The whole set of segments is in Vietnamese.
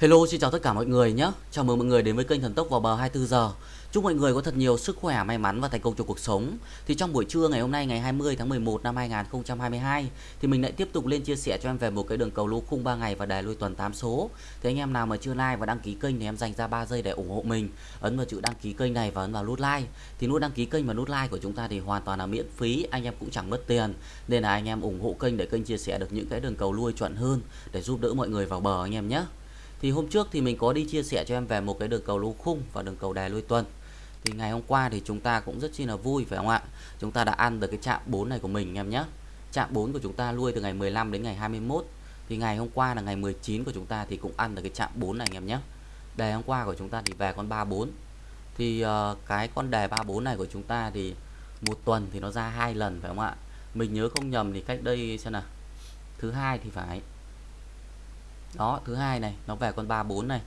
Hello xin chào tất cả mọi người nhé. Chào mừng mọi người đến với kênh Thần Tốc vào bờ 24 giờ. Chúc mọi người có thật nhiều sức khỏe, may mắn và thành công trong cuộc sống. Thì trong buổi trưa ngày hôm nay ngày 20 tháng 11 năm 2022 Thì mình lại tiếp tục lên chia sẻ cho em về một cái đường cầu lô khung 3 ngày và đài lui tuần 8 số. Thì anh em nào mà chưa like và đăng ký kênh thì em dành ra 3 giây để ủng hộ mình. Ấn vào chữ đăng ký kênh này và ấn vào nút like. Thì nút đăng ký kênh và nút like của chúng ta thì hoàn toàn là miễn phí Anh em cũng chẳng mất tiền. Nên là anh em ủng hộ kênh để kênh chia sẻ được những cái đường cầu lui chuẩn hơn Để giúp đỡ mọi người vào bờ anh em nhé thì hôm trước thì mình có đi chia sẻ cho em về một cái đường cầu lô khung và đường cầu đè lui tuần. Thì ngày hôm qua thì chúng ta cũng rất chi là vui phải không ạ? Chúng ta đã ăn được cái chạm 4 này của mình em nhé. Chạm 4 của chúng ta lui từ ngày 15 đến ngày 21 thì ngày hôm qua là ngày 19 của chúng ta thì cũng ăn được cái chạm 4 này anh em nhé. Đề hôm qua của chúng ta thì về con 34 thì uh, cái con đề 34 này của chúng ta thì một tuần thì nó ra hai lần phải không ạ? Mình nhớ không nhầm thì cách đây xem nào thứ hai thì phải đó, thứ hai này, nó về con 34 này.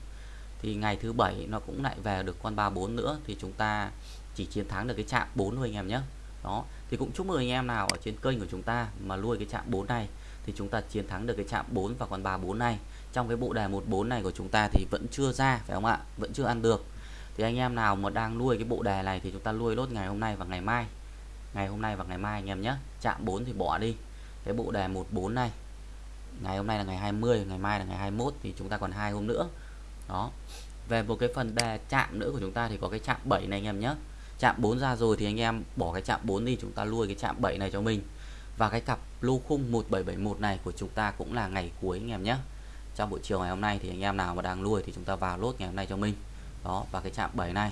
Thì ngày thứ bảy nó cũng lại về được con 34 nữa, thì chúng ta chỉ chiến thắng được cái chạm 4 thôi anh em nhé. Đó, thì cũng chúc mừng anh em nào ở trên kênh của chúng ta mà nuôi cái chạm 4 này, thì chúng ta chiến thắng được cái chạm 4 và con 34 này. Trong cái bộ đề 14 này của chúng ta thì vẫn chưa ra, phải không ạ? Vẫn chưa ăn được. Thì anh em nào mà đang nuôi cái bộ đề này thì chúng ta nuôi lốt ngày hôm nay và ngày mai. Ngày hôm nay và ngày mai anh em nhé. Chạm 4 thì bỏ đi. Cái bộ đề 14 này ngày hôm nay là ngày 20 ngày mai là ngày 21 thì chúng ta còn hai hôm nữa. Đó. Về một cái phần đề chạm nữa của chúng ta thì có cái chạm 7 này anh em nhé. Chạm 4 ra rồi thì anh em bỏ cái chạm 4 đi chúng ta nuôi cái chạm 7 này cho mình. Và cái cặp lô khung 1771 này của chúng ta cũng là ngày cuối anh em nhé. Trong buổi chiều ngày hôm nay thì anh em nào mà đang nuôi thì chúng ta vào lốt ngày hôm nay cho mình. Đó và cái chạm 7 này.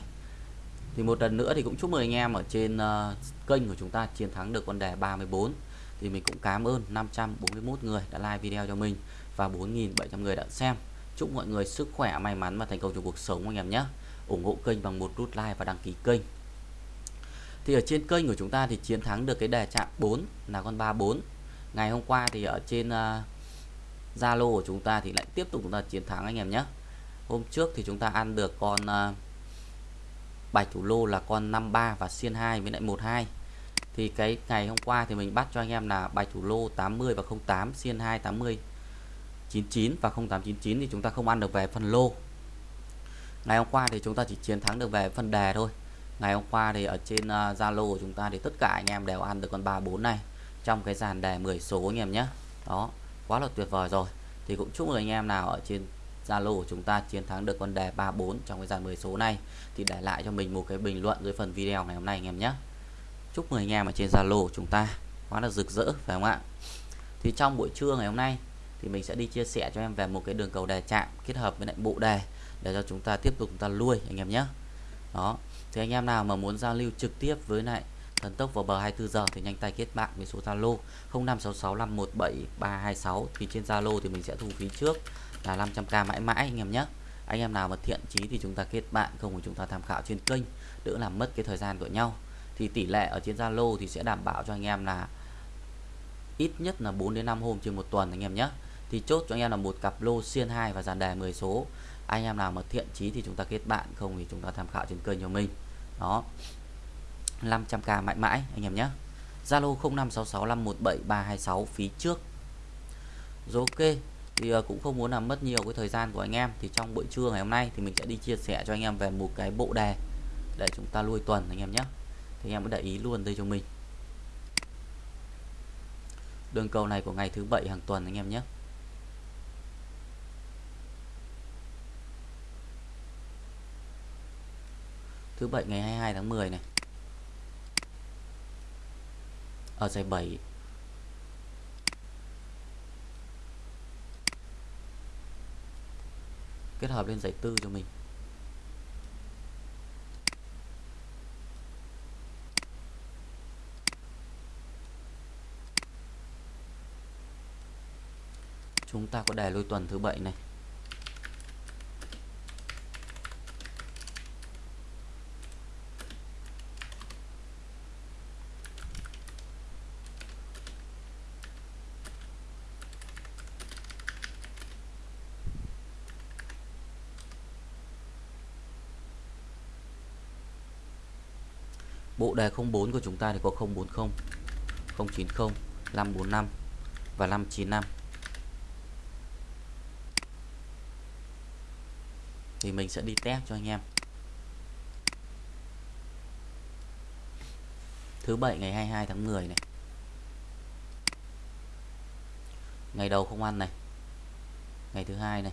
Thì một lần nữa thì cũng chúc mừng anh em ở trên uh, kênh của chúng ta chiến thắng được con đề 34 thì mình cũng cảm ơn 541 người đã like video cho mình và 4.700 người đã xem. Chúc mọi người sức khỏe may mắn và thành công trong cuộc sống anh em nhé. Ủng hộ kênh bằng một nút like và đăng ký kênh. Thì ở trên kênh của chúng ta thì chiến thắng được cái đề chạm 4 là con 34 ngày hôm qua thì ở trên à, Zalo uh, của chúng ta thì lại tiếp tục chúng ta chiến thắng anh em nhé. Hôm trước thì chúng ta ăn được con uh, bạch thủ lô là con 53 và xiên 2 với lại 12 thì cái ngày hôm qua thì mình bắt cho anh em là bài thủ lô 80 và 08 xiên 2 80 99 và 0899 thì chúng ta không ăn được về phần lô. Ngày hôm qua thì chúng ta chỉ chiến thắng được về phần đề thôi. Ngày hôm qua thì ở trên à, Zalo uh, của chúng ta thì tất cả anh em đều ăn được con 34 này trong cái dàn đề 10 số anh em nhé. Đó quá là tuyệt vời rồi. Thì cũng chúc mừng anh em nào ở trên Zalo của chúng ta chiến thắng được con đề 34 trong cái dàn 10 số này thì để lại cho mình một cái bình luận dưới phần video ngày hôm nay anh em nhé chúc mừng anh em ở trên Zalo chúng ta quá là rực rỡ, phải không ạ? Thì trong buổi trưa ngày hôm nay thì mình sẽ đi chia sẻ cho em về một cái đường cầu đề chạm kết hợp với lại bộ đề để cho chúng ta tiếp tục chúng ta nuôi, anh em nhé. Đó, thì anh em nào mà muốn giao lưu trực tiếp với lại thần tốc vào bờ 24 giờ thì nhanh tay kết bạn với số Zalo 0566517326 thì trên Zalo thì mình sẽ thu phí trước là 500k mãi mãi, anh em nhé. Anh em nào mà thiện chí thì chúng ta kết bạn, không thì chúng ta tham khảo trên kênh, đỡ làm mất cái thời gian của nhau thì tỷ lệ ở trên Zalo thì sẽ đảm bảo cho anh em là ít nhất là 4 đến 5 hôm trên một tuần anh em nhé. Thì chốt cho anh em là một cặp lô xiên 2 và dàn đề 10 số. Anh em nào mà thiện chí thì chúng ta kết bạn, không thì chúng ta tham khảo trên kênh cho mình. Đó. 500k mãi mãi anh em nhé. Zalo 0566517326 phí trước. Rồi ok, thì à, cũng không muốn làm mất nhiều cái thời gian của anh em, thì trong buổi trưa ngày hôm nay thì mình sẽ đi chia sẻ cho anh em về một cái bộ đề để chúng ta nuôi tuần anh em nhé thì em cứ để ý luôn đây cho mình. Đường cầu này của ngày thứ bảy hàng tuần anh em nhé. Thứ bảy ngày 22 tháng 10 này. Ở giải 7 kết hợp lên giải tư cho mình. Chúng ta có đề lôi tuần thứ bảy này Bộ đề 04 của chúng ta thì có 040, 090, 545 và 595. Thì mình sẽ đi test cho anh em. Thứ bảy ngày 22 tháng 10 này. Ngày đầu không ăn này. Ngày thứ hai này.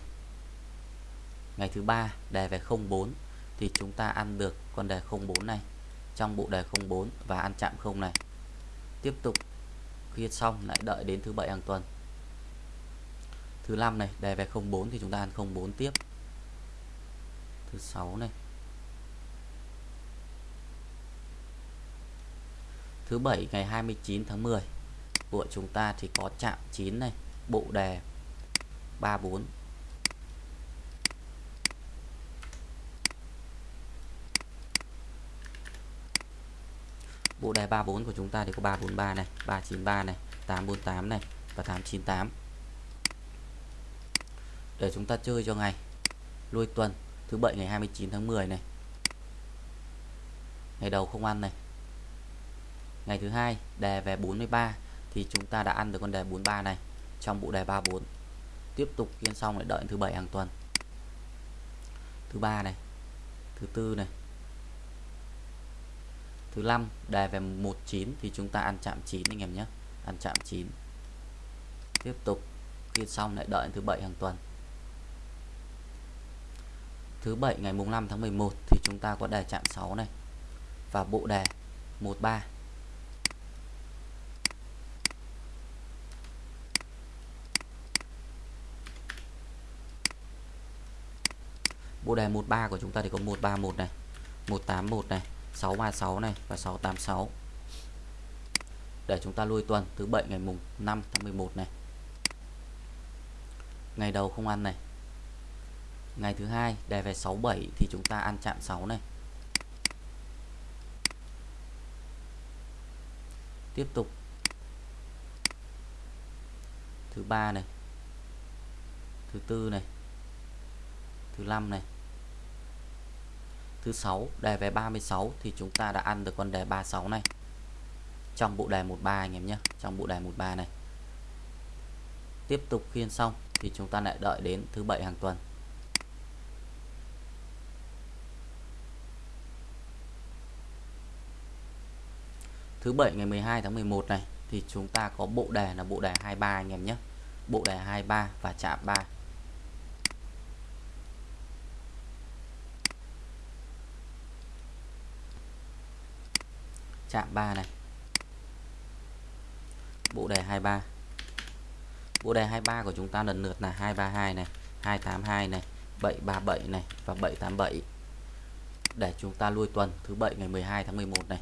Ngày thứ ba, đề về 04 thì chúng ta ăn được con đề 04 này, trong bộ đề 04 và ăn chạm không này. Tiếp tục khi xong lại đợi đến thứ bảy hàng tuần. Thứ năm này, đề về 04 thì chúng ta ăn 04 tiếp thứ sáu này. Thứ bảy ngày 29 tháng 10 của chúng ta thì có chạm 9 này, bộ đề 34 bộ đề 34 của chúng ta thì có 343 này 393 này 848 này và 898 để chúng ta chơi cho ngày lui tuần thứ bảy ngày 29 tháng 10 này. Ngày đầu không ăn này. Ngày thứ hai, đề về 43 thì chúng ta đã ăn được con đề 43 này, trong bộ đề 34 tiếp tục kiên xong lại đợi thứ bảy hàng tuần. Thứ ba này, thứ tư này. Thứ năm, đề về 19 thì chúng ta ăn chạm 9 anh em nhé. Ăn chạm 9 tiếp tục kiên xong lại đợi thứ bảy hàng tuần thứ bảy ngày mùng 5 tháng 11 thì chúng ta có đề chạm 6 này và bộ đề 13 bộ đề 13 của chúng ta thì có 131 này 181 này 636 này và 686 để chúng ta lui tuần thứ bảy ngày mùng 5 tháng 11 này. Ngày đầu không ăn này ngày thứ hai, đề về 67 thì chúng ta ăn chạm 6 này. Tiếp tục. Thứ ba này. Thứ tư này. Thứ năm này. Thứ sáu, đề về 36 thì chúng ta đã ăn được con đề 36 này. Trong bộ đề 13 anh em nhé, trong bộ đề 13 này. Tiếp tục khiên xong thì chúng ta lại đợi đến thứ bảy hàng tuần. Thứ bảy ngày 12 tháng 11 này, thì chúng ta có bộ đề là bộ đề 23 anh em nhé. Bộ đề 23 và chạm 3 chạm 3 này. Bộ đề 23 bộ đề 23 của chúng ta lần lượt là 232 này 282 này 737 này và 787 để chúng ta lui tuần thứ bảy ngày 12 tháng 11 này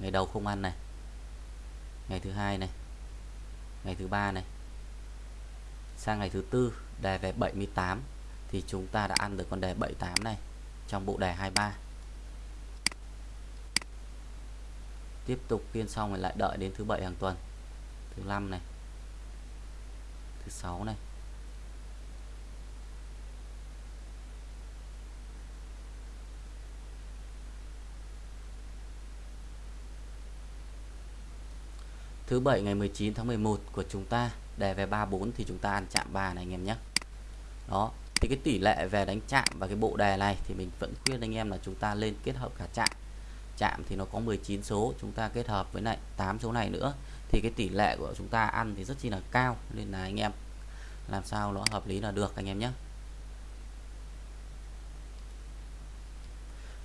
ngày đầu không ăn này. Ngày thứ hai này. Ngày thứ ba này. Sang ngày thứ tư, đề về 78 thì chúng ta đã ăn được con đề 78 này trong bộ đề 23 tiếp tục phiên xong rồi lại đợi đến thứ bảy hàng tuần, thứ năm này, thứ sáu này. Thứ bảy ngày 19 tháng 11 của chúng ta đề về 34 thì chúng ta ăn chạm bà này anh em nhé. Đó, thì cái tỷ lệ về đánh chạm và cái bộ đề này thì mình vẫn khuyên anh em là chúng ta lên kết hợp cả chạm. Chạm thì nó có 19 số, chúng ta kết hợp với lại 8 số này nữa, thì cái tỷ lệ của chúng ta ăn thì rất chi là cao, nên là anh em làm sao nó hợp lý là được anh em nhé.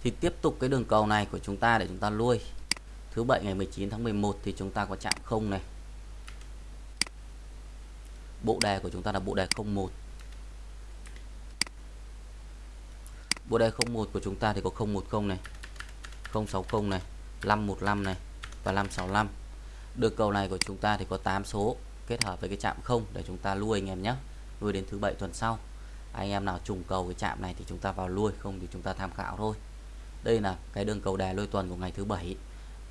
Thì tiếp tục cái đường cầu này của chúng ta để chúng ta nuôi thứ bảy ngày 19 tháng 11 thì chúng ta có chạm không này. Bộ đề của chúng ta là bộ đề 01 bộ đề 01 của chúng ta thì có 010 này 060 này 515 này và 565 được cầu này của chúng ta thì có 8 số kết hợp với cái chạm không để chúng ta lui anh em nhé. Lui đến thứ bảy tuần sau. Anh em nào trùng cầu cái chạm này thì chúng ta vào lui, không thì chúng ta tham khảo thôi. Đây là cái đường cầu đề lôi tuần của ngày thứ bảy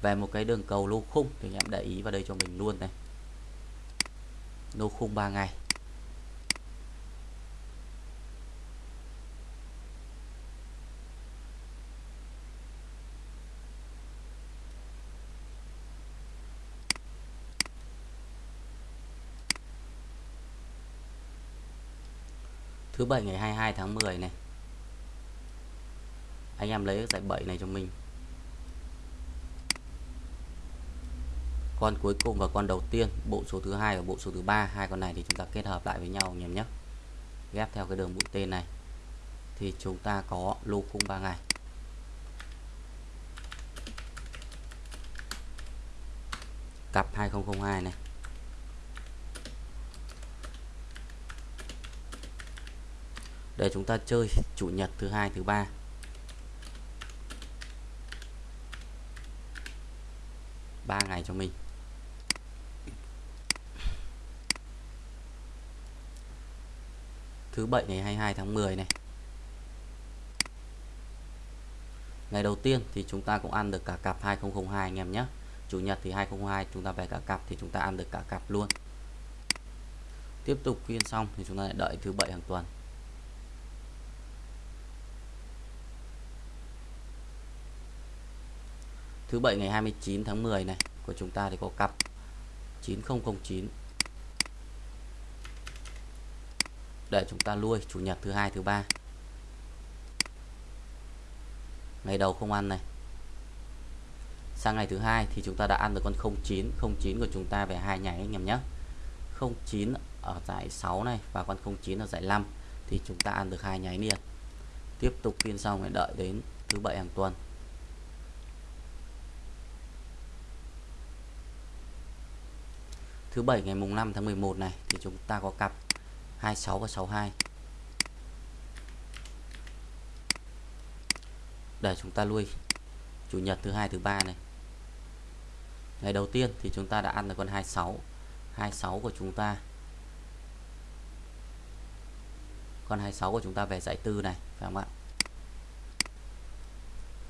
về một cái đường cầu lô khung thì anh em để ý vào đây cho mình luôn này. Lô khung 3 ngày. Thứ bảy ngày 22 tháng 10 này. Anh em lấy cái giải 7 này cho mình. Con cuối cùng và con đầu tiên, bộ số thứ hai và bộ số thứ ba, hai con này thì chúng ta kết hợp lại với nhau anh em nhé ghép theo cái đường mũi tên này. Thì chúng ta có lô khung 3 ngày. Cặp 2002 này. Để chúng ta chơi chủ nhật thứ hai, thứ ba. Ba ngày cho mình. Thứ bảy ngày 22 tháng 10 này. Ngày đầu tiên thì chúng ta cũng ăn được cả cặp 2002 anh em nhé. Chủ nhật thì 2002 chúng ta về cả cặp thì chúng ta ăn được cả cặp luôn. Tiếp tục phiên xong thì chúng ta lại đợi thứ bảy hàng tuần. Thứ bảy ngày 29 tháng 10 này, của chúng ta thì có cặp 9009 để chúng ta nuôi chủ nhật thứ hai, thứ ba. Ngày đầu không ăn này. Sang ngày thứ hai thì chúng ta đã ăn được con 09 09 của chúng ta về hai nháy anh em nhé. 09 ở giải 6 này và con 09 ở giải 5 thì chúng ta ăn được hai nháy liền. Tiếp tục phiên xong phải đợi đến thứ bảy hàng tuần. Thứ bảy ngày mùng 5 tháng 11 này thì chúng ta có cặp 26 và 62 để chúng ta nuôi chủ nhật thứ hai, thứ ba này. Ngày đầu tiên thì chúng ta đã ăn được con 26 26 của chúng ta. Con 26 của chúng ta về giải tư này, phải không ạ?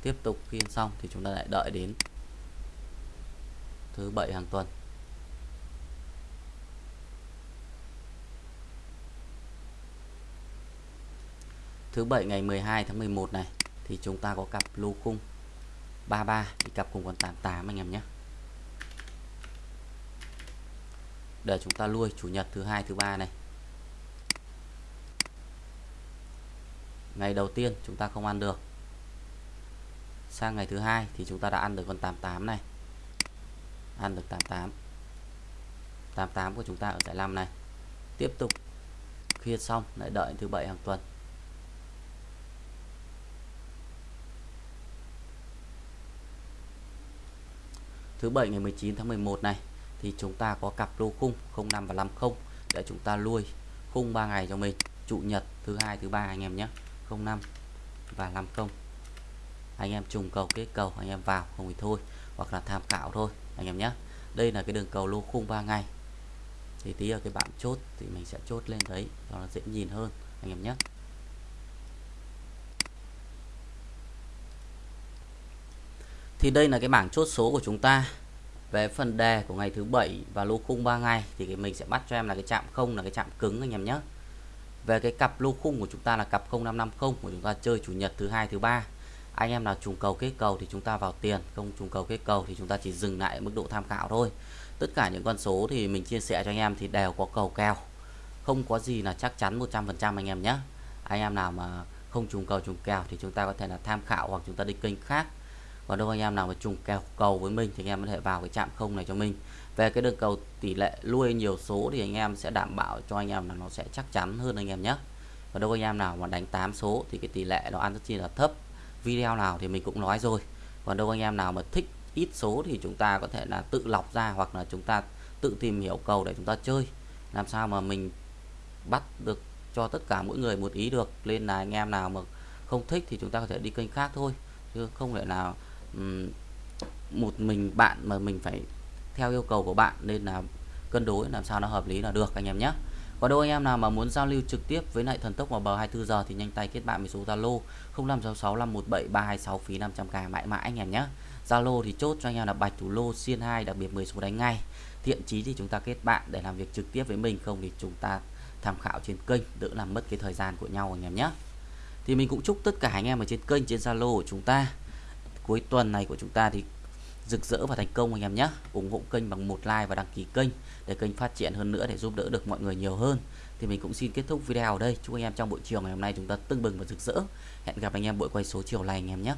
Tiếp tục phiên xong thì chúng ta lại đợi đến thứ bảy hàng tuần. Thứ bảy ngày 12 tháng 11 này, thì chúng ta có cặp lô khung. 33 thì cặp cùng con 88 anh em nhé. Để chúng ta nuôi chủ nhật thứ hai, thứ ba này. Ngày đầu tiên chúng ta không ăn được. Sang ngày thứ hai thì chúng ta đã ăn được con 88 này. Ăn được 88 88 của chúng ta ở giải 5 này. Tiếp tục khi xong, lại đợi thứ bảy hàng tuần. Thứ bảy ngày 19 tháng 11 này, thì chúng ta có cặp lô khung 05 và 50 để chúng ta nuôi khung 3 ngày cho mình, chủ nhật, thứ hai, thứ ba anh em nhé 05 và 50 anh em trùng cầu kết cầu, anh em vào không thì thôi, hoặc là tham khảo thôi, anh em nhé. Đây là cái đường cầu lô khung 3 ngày. Thì tí ở cái bảng chốt thì mình sẽ chốt lên đấy, cho nó dễ nhìn hơn, anh em nhé. Thì đây là cái bảng chốt số của chúng ta. Về phần đề của ngày thứ bảy và lô khung 3 ngày thì cái mình sẽ bắt cho em là cái chạm không, là cái chạm cứng anh em nhé. Về cái cặp lô khung của chúng ta là cặp 0550 của chúng ta chơi chủ nhật thứ hai, thứ ba. Anh em nào trùng cầu kết cầu thì chúng ta vào tiền, không trùng cầu kết cầu thì chúng ta chỉ dừng lại ở mức độ tham khảo thôi. Tất cả những con số thì mình chia sẻ cho anh em thì đều có cầu kèo. Không có gì là chắc chắn 100% anh em nhé. Anh em nào mà không trùng cầu trùng kèo thì chúng ta có thể là tham khảo hoặc chúng ta đi kênh khác còn đâu anh em nào mà trùng kèo cầu với mình thì anh em có thể vào cái chạm không này cho mình. Về cái đường cầu tỷ lệ lui nhiều số thì anh em sẽ đảm bảo cho anh em là nó sẽ chắc chắn hơn anh em nhé. Và đâu anh em nào mà đánh 8 số thì cái tỷ lệ nó ăn rất chi là thấp. Video nào thì mình cũng nói rồi. Còn đâu anh em nào mà thích ít số thì chúng ta có thể là tự lọc ra hoặc là chúng ta tự tìm hiểu cầu để chúng ta chơi. Làm sao mà mình bắt được cho tất cả mỗi người một ý được. Nên là anh em nào mà không thích thì chúng ta có thể đi kênh khác thôi. Chứ không thể nào một mình bạn mà mình phải theo yêu cầu của bạn nên là cân đối, làm sao nó hợp lý là được, anh em nhé. Còn đâu anh em nào mà muốn giao lưu trực tiếp với lại thần tốc vào bờ 24 giờ thì nhanh tay kết bạn với số Zalo 0566517326 phí 500k mãi mãi anh em nhé. Zalo thì chốt cho anh em là bạch thủ lô, xiên 2 đặc biệt 10 số đánh ngay. Thiện chí thì chúng ta kết bạn để làm việc trực tiếp với mình, không thì chúng ta tham khảo trên kênh, đỡ làm mất cái thời gian của nhau anh em nhé. Thì mình cũng chúc tất cả anh em ở trên kênh, trên Zalo của chúng ta cuối tuần này của chúng ta thì rực rỡ và thành công anh em nhé. Ủng hộ kênh bằng một like và đăng ký kênh để kênh phát triển hơn nữa, để giúp đỡ được mọi người nhiều hơn. Thì mình cũng xin kết thúc video ở đây. Chúc anh em trong buổi chiều ngày hôm nay chúng ta tưng bừng và rực rỡ. Hẹn gặp anh em buổi quay số chiều này anh em nhé.